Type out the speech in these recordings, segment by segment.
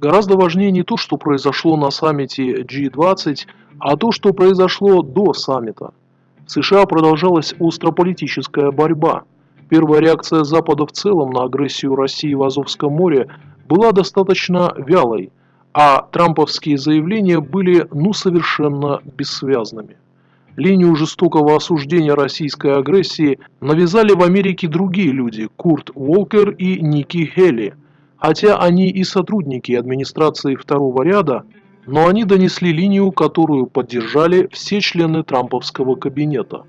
Гораздо важнее не то, что произошло на саммите G20, а то, что произошло до саммита. В США продолжалась острополитическая борьба. Первая реакция Запада в целом на агрессию России в Азовском море была достаточно вялой, а трамповские заявления были ну совершенно бессвязными. Линию жестокого осуждения российской агрессии навязали в Америке другие люди – Курт Уолкер и Ники Хелли. Хотя они и сотрудники администрации второго ряда, но они донесли линию, которую поддержали все члены трамповского кабинета.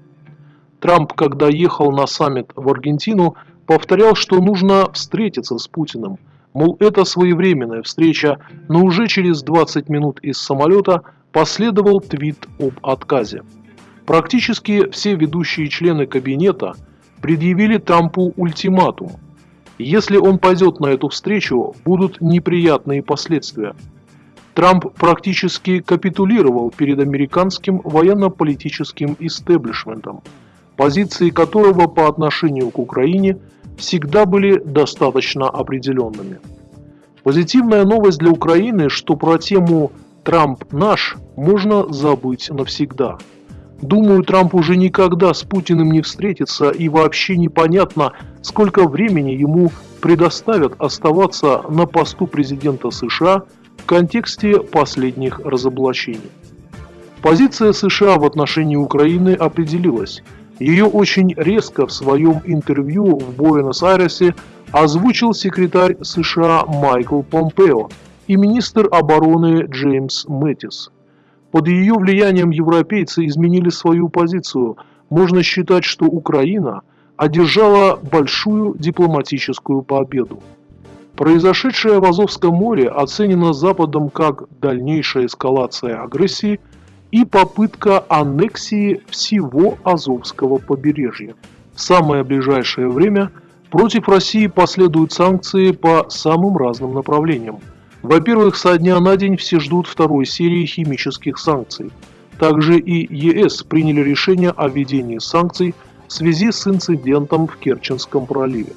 Трамп, когда ехал на саммит в Аргентину, повторял, что нужно встретиться с Путиным. Мол, это своевременная встреча, но уже через 20 минут из самолета последовал твит об отказе. Практически все ведущие члены кабинета предъявили Трампу ультиматум. Если он пойдет на эту встречу, будут неприятные последствия. Трамп практически капитулировал перед американским военно-политическим истеблишментом, позиции которого по отношению к Украине всегда были достаточно определенными. Позитивная новость для Украины, что про тему «Трамп наш» можно забыть навсегда – Думаю, Трамп уже никогда с Путиным не встретится и вообще непонятно, сколько времени ему предоставят оставаться на посту президента США в контексте последних разоблачений. Позиция США в отношении Украины определилась. Ее очень резко в своем интервью в Буэнос-Айресе озвучил секретарь США Майкл Помпео и министр обороны Джеймс Мэттис. Под ее влиянием европейцы изменили свою позицию. Можно считать, что Украина одержала большую дипломатическую победу. Произошедшее в Азовском море оценено Западом как дальнейшая эскалация агрессии и попытка аннексии всего Азовского побережья. В самое ближайшее время против России последуют санкции по самым разным направлениям – во-первых, со дня на день все ждут второй серии химических санкций. Также и ЕС приняли решение о введении санкций в связи с инцидентом в Керченском проливе.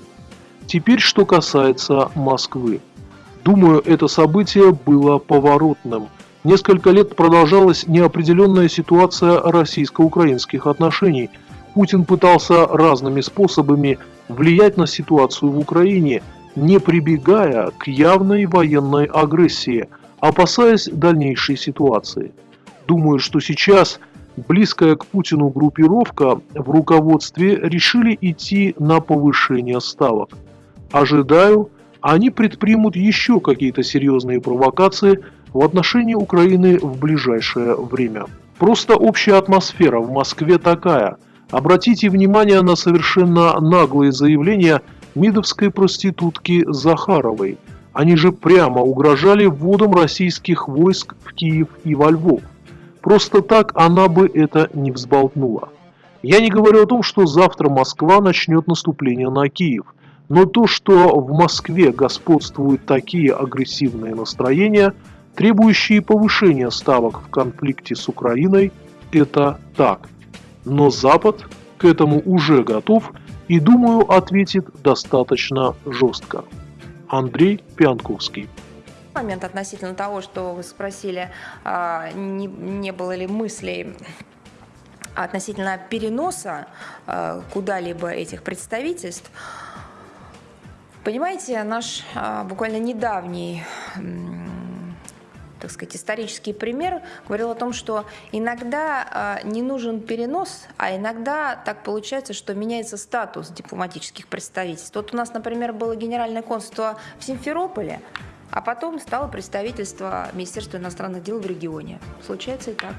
Теперь, что касается Москвы. Думаю, это событие было поворотным. Несколько лет продолжалась неопределенная ситуация российско-украинских отношений. Путин пытался разными способами влиять на ситуацию в Украине – не прибегая к явной военной агрессии, опасаясь дальнейшей ситуации. Думаю, что сейчас близкая к Путину группировка в руководстве решили идти на повышение ставок. Ожидаю, они предпримут еще какие-то серьезные провокации в отношении Украины в ближайшее время. Просто общая атмосфера в Москве такая. Обратите внимание на совершенно наглые заявления – мидовской проститутки Захаровой. Они же прямо угрожали вводом российских войск в Киев и во Львов. Просто так она бы это не взболтнула. Я не говорю о том, что завтра Москва начнет наступление на Киев, но то, что в Москве господствуют такие агрессивные настроения, требующие повышения ставок в конфликте с Украиной, это так. Но Запад к этому уже готов и, думаю, ответит достаточно жестко. Андрей Пянковский. Момент относительно того, что вы спросили, а, не, не было ли мыслей относительно переноса а, куда-либо этих представительств. Понимаете, наш а, буквально недавний так сказать, исторический пример говорил о том, что иногда э, не нужен перенос, а иногда так получается, что меняется статус дипломатических представительств. Вот у нас, например, было генеральное консульство в Симферополе, а потом стало представительство Министерства иностранных дел в регионе. Случается и так.